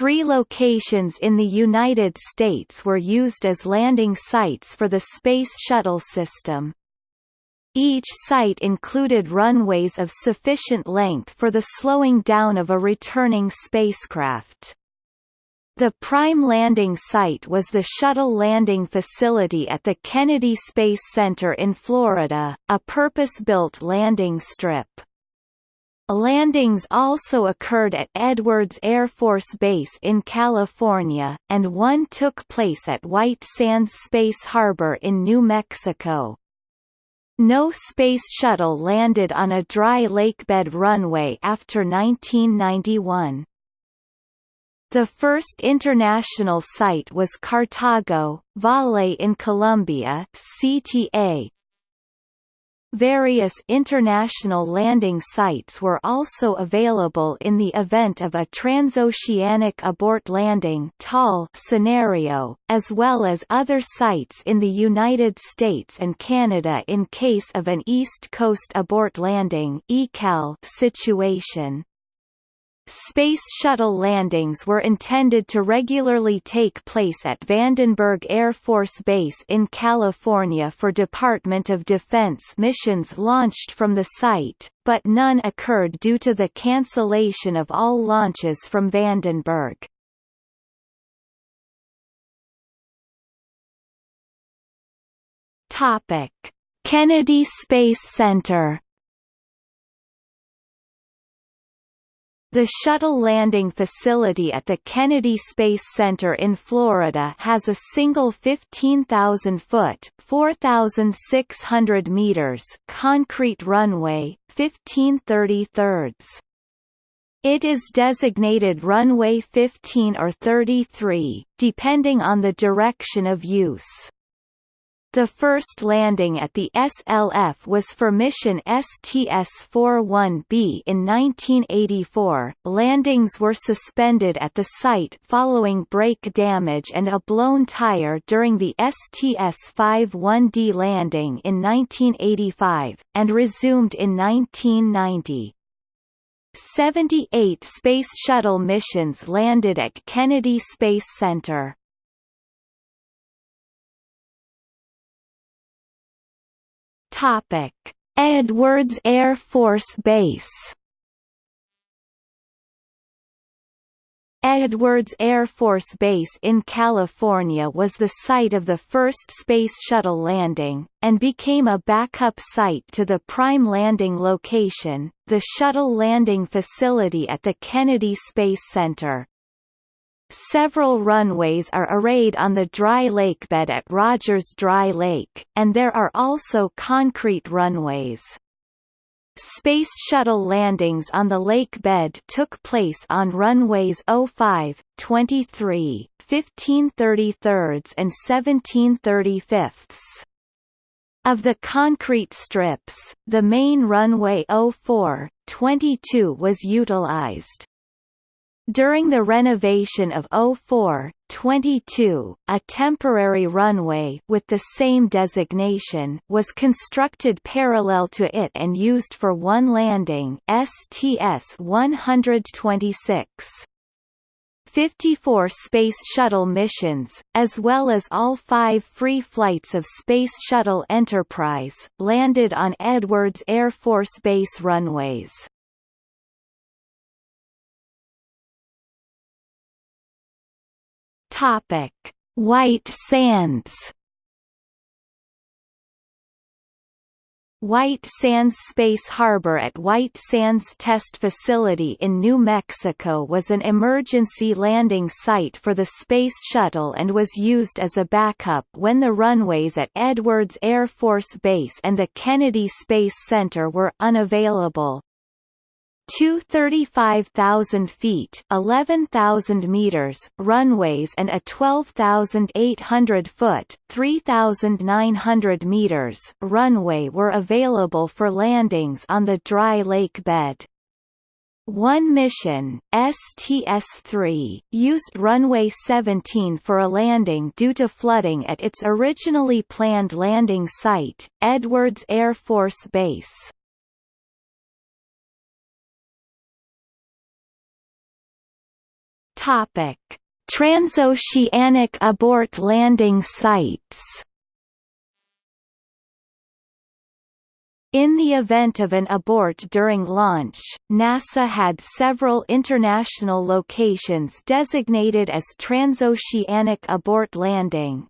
Three locations in the United States were used as landing sites for the Space Shuttle system. Each site included runways of sufficient length for the slowing down of a returning spacecraft. The prime landing site was the Shuttle Landing Facility at the Kennedy Space Center in Florida, a purpose-built landing strip. Landings also occurred at Edwards Air Force Base in California, and one took place at White Sands Space Harbor in New Mexico. No space shuttle landed on a dry lakebed runway after 1991. The first international site was Cartago, Valle in Colombia CTA, Various international landing sites were also available in the event of a transoceanic abort landing scenario, as well as other sites in the United States and Canada in case of an East Coast abort landing situation. Space Shuttle landings were intended to regularly take place at Vandenberg Air Force Base in California for Department of Defense missions launched from the site, but none occurred due to the cancellation of all launches from Vandenberg. Kennedy Space Center The shuttle landing facility at the Kennedy Space Center in Florida has a single 15,000-foot (4,600 meters) concrete runway, 1530 thirds. It is designated runway 15 or 33, depending on the direction of use. The first landing at the SLF was for mission STS-41B in 1984. Landings were suspended at the site following brake damage and a blown tire during the STS-51D landing in 1985, and resumed in 1990. 78 Space Shuttle missions landed at Kennedy Space Center. Topic: Edwards Air Force Base. Edwards Air Force Base in California was the site of the first Space Shuttle landing, and became a backup site to the prime landing location, the Shuttle Landing Facility at the Kennedy Space Center. Several runways are arrayed on the dry lakebed at Rogers Dry Lake, and there are also concrete runways. Space Shuttle landings on the lake bed took place on runways 05, 23, 1533 and 1735. Of the concrete strips, the main runway 04, 22 was utilized. During the renovation of 04, 22, a temporary runway with the same designation was constructed parallel to it and used for one landing STS-126. 54 Space Shuttle missions, as well as all five free flights of Space Shuttle Enterprise, landed on Edwards Air Force Base runways. Topic: White Sands. White Sands Space Harbor at White Sands Test Facility in New Mexico was an emergency landing site for the Space Shuttle and was used as a backup when the runways at Edwards Air Force Base and the Kennedy Space Center were unavailable. Two 35,000 feet 11,000 meters runways and a 12,800 foot 3,900 meters runway were available for landings on the dry lake bed. One mission, STS-3, used runway 17 for a landing due to flooding at its originally planned landing site, Edwards Air Force Base. Topic: Transoceanic abort landing sites. In the event of an abort during launch, NASA had several international locations designated as Transoceanic Abort Landing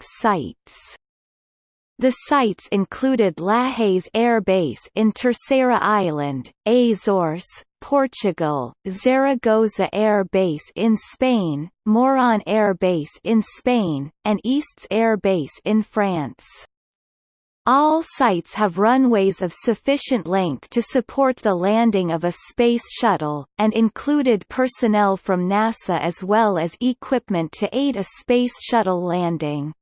sites. The sites included Lajes Air Base in Terceira Island, Azores, Portugal, Zaragoza Air Base in Spain, Moron Air Base in Spain, and Istres Air Base in France. All sites have runways of sufficient length to support the landing of a space shuttle, and included personnel from NASA as well as equipment to aid a space shuttle landing.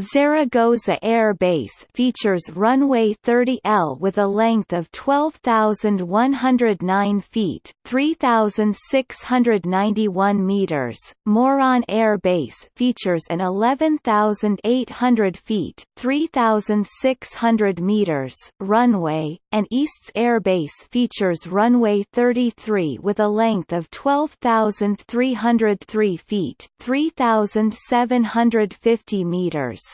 Zaragoza Air Base features runway 30L with a length of 12,109 feet 3,691 meters. Moron Air Base features an 11,800 feet 3,600 meters runway, and Istres Air Base features runway 33 with a length of 12,303 feet 3,750 meters.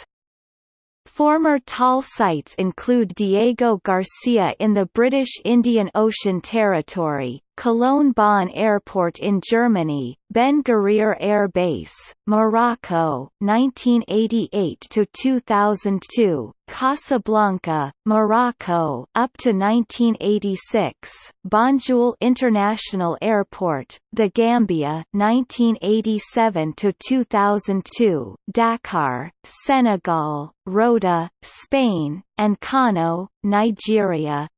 Former TAL sites include Diego Garcia in the British Indian Ocean Territory, Cologne Bonn Airport in Germany, Ben Guerir Air Base, Morocco, 1988 to 2002, Casablanca, Morocco, up to 1986, Banjul International Airport, The Gambia, 1987 to 2002, Dakar, Senegal, Rota, Spain, and Kano, Nigeria,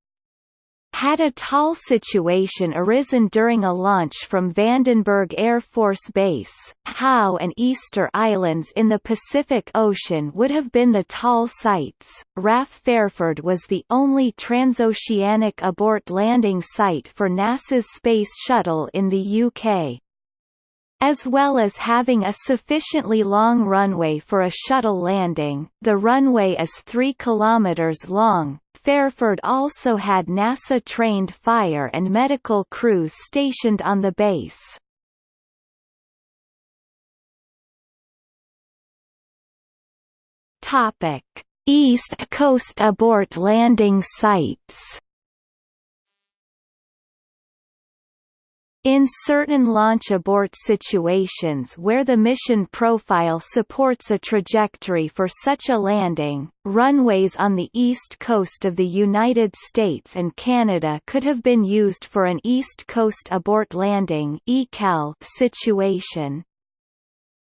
had a TAL situation arisen during a launch from Vandenberg Air Force Base, Hao and Easter Islands in the Pacific Ocean would have been the TAL sites. RAF Fairford was the only transoceanic abort landing site for NASA's Space Shuttle in the UK. As well as having a sufficiently long runway for a shuttle landing, the runway is 3 km long. Fairford also had NASA-trained fire and medical crews stationed on the base. Topic: East Coast abort landing sites. In certain launch abort situations where the mission profile supports a trajectory for such a landing, runways on the east coast of the United States and Canada could have been used for an East Coast abort landing situation.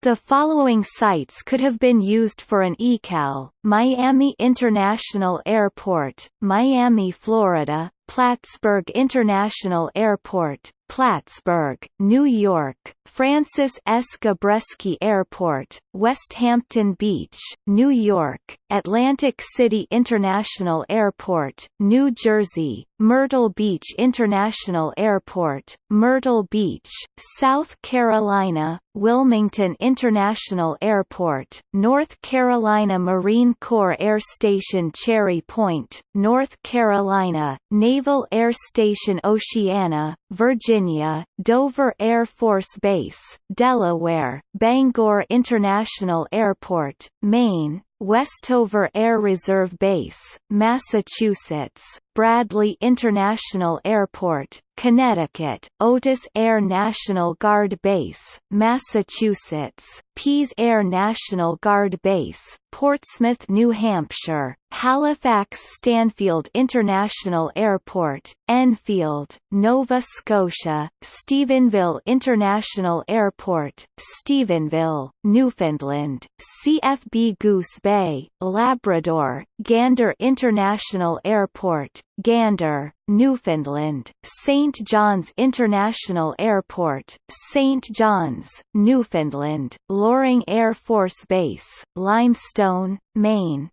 The following sites could have been used for an ECAL, Miami International Airport, Miami, Florida, Plattsburgh International Airport, Plattsburgh, New York, Francis S. Gabreski Airport, Westhampton Beach, New York, Atlantic City International Airport, New Jersey, Myrtle Beach International Airport, Myrtle Beach, South Carolina, Wilmington International Airport, North Carolina Marine Corps Air Station Cherry Point, North Carolina, Naval Air Station Oceana, Virginia, Dover Air Force Base, Delaware, Bangor International Airport, Maine, Westover Air Reserve Base, Massachusetts, Bradley International Airport, Connecticut, Otis Air National Guard Base, Massachusetts, Pease Air National Guard Base, Portsmouth, New Hampshire, Halifax Stanfield International Airport, Enfield, Nova Scotia, Stephenville International Airport, Stephenville, Newfoundland, CFB Goose Bay, Labrador, Gander International Airport, Gander, Newfoundland, St. John's International Airport, St. John's, Newfoundland, Loring Air Force Base, Limestone, Maine.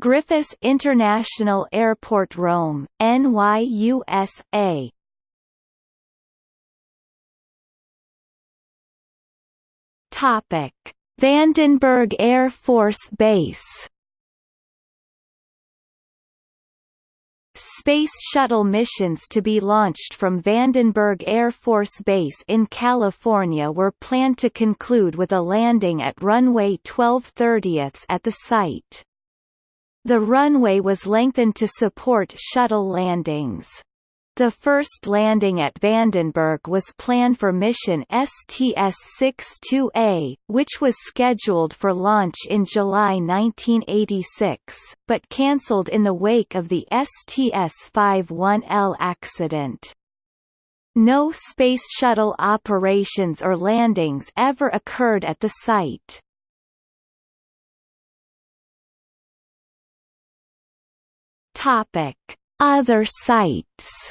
Griffiss International Airport Rome, NYUSA. Topic: Vandenberg Air Force Base Space Shuttle missions to be launched from Vandenberg Air Force Base in California were planned to conclude with a landing at runway 12 30 at the site. The runway was lengthened to support shuttle landings. The first landing at Vandenberg was planned for mission STS-62A, which was scheduled for launch in July 1986, but cancelled in the wake of the STS-51L accident. No Space Shuttle operations or landings ever occurred at the site. Topic: Other sites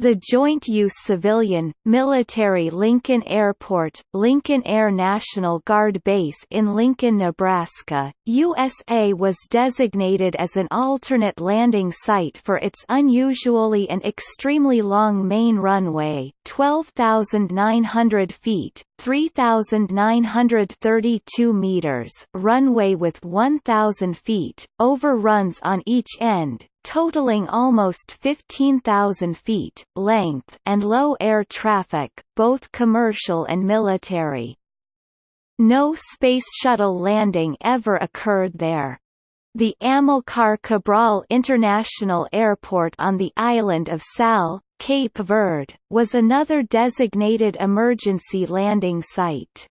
The Joint Use Civilian, Military Lincoln Airport, Lincoln Air National Guard Base in Lincoln, Nebraska, USA was designated as an alternate landing site for its unusually and extremely long main runway 12,900 feet, 3,932 meters runway with 1,000 feet, overruns on each end, totaling almost 15,000 feet length and low air traffic, both commercial and military. No Space Shuttle landing ever occurred there. The Amilcar Cabral International Airport on the island of Sal, Cape Verde, was another designated emergency landing site.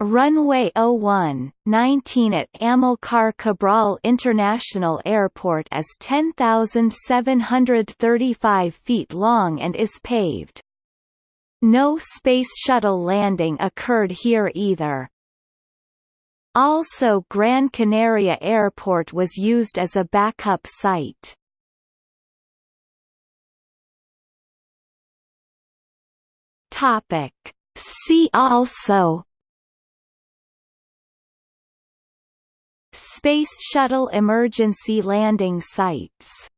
Runway 01, 19 at Amilcar Cabral International Airport is 10,735 feet long and is paved. No Space Shuttle landing occurred here either. Also Gran Canaria Airport was used as a backup site. Topic. See also Space Shuttle emergency landing sites